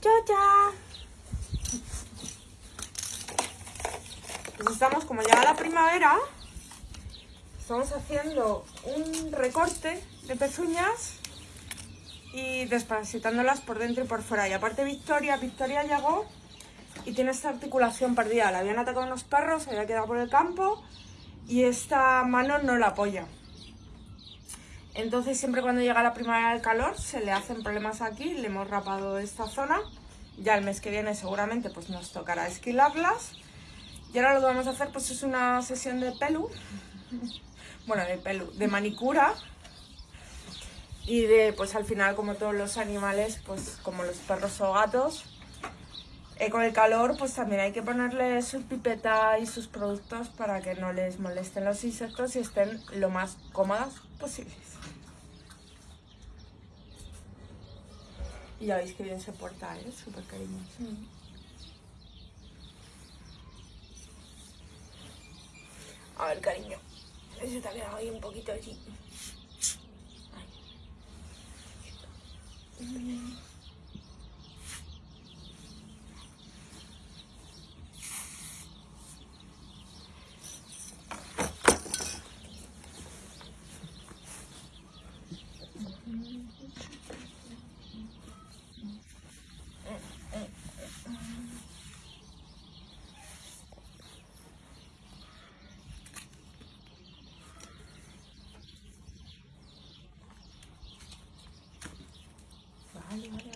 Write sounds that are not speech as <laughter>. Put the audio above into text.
chocha. Pues estamos, como llega la primavera, estamos haciendo un recorte de pezuñas y desparasitándolas por dentro y por fuera. Y aparte Victoria, Victoria llegó y tiene esta articulación perdida. La habían atacado unos perros, se había quedado por el campo y esta mano no la apoya. Entonces siempre cuando llega la primavera del calor se le hacen problemas aquí, le hemos rapado esta zona. Ya el mes que viene seguramente pues nos tocará esquilarlas. Y ahora lo que vamos a hacer pues es una sesión de pelu, <laughs> bueno de pelu, de manicura. Y de pues al final como todos los animales, pues como los perros o gatos, eh, con el calor pues también hay que ponerle su pipeta y sus productos para que no les molesten los insectos y estén lo más cómodas posibles. Y ya veis que bien se porta, ¿eh? Súper cariñoso. A ver, cariño. Se te ha quedado ahí un poquito así. Vale, vale.